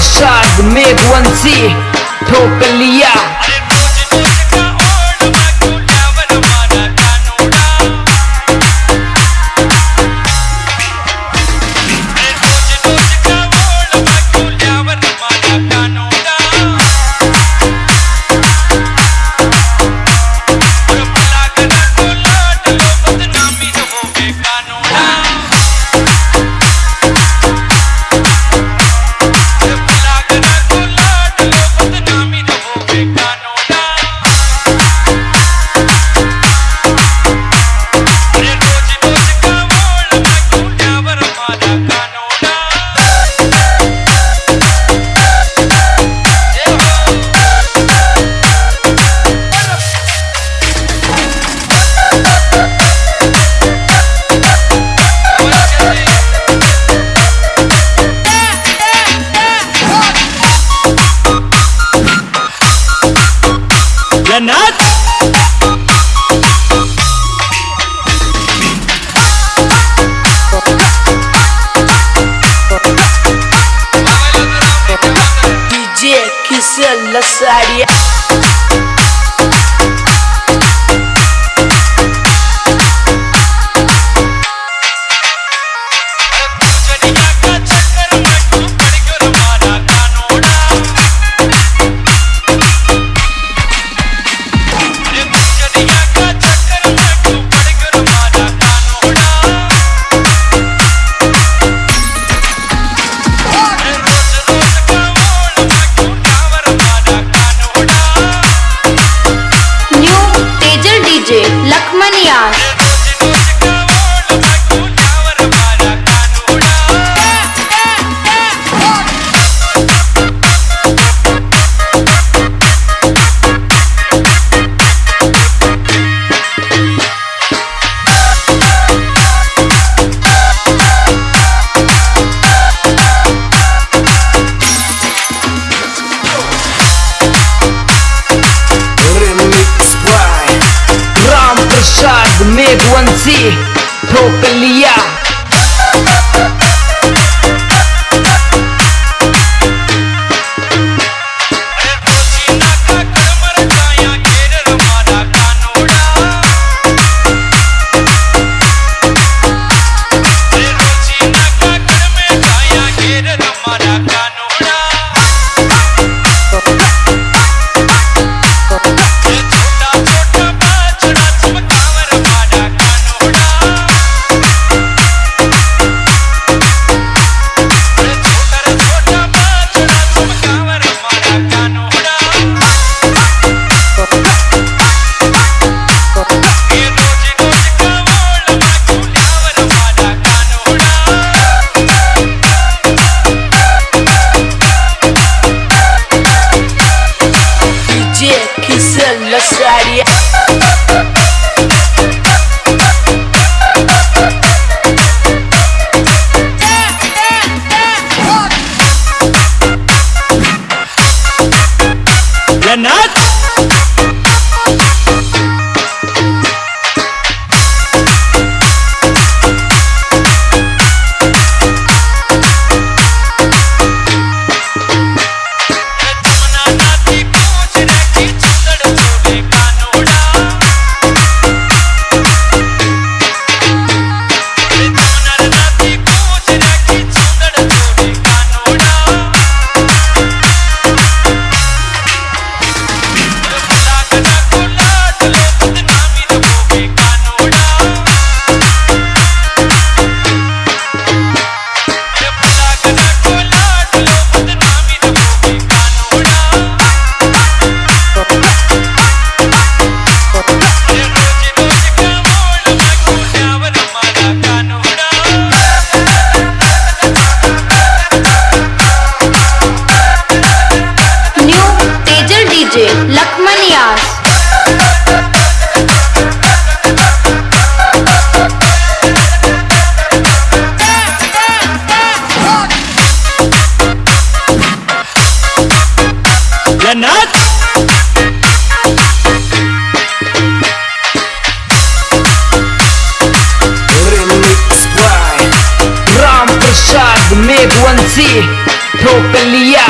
shard meg one C Propylia oficial, la áreas The one C Propellia Solo Suárez by Vanshi ठोक लिया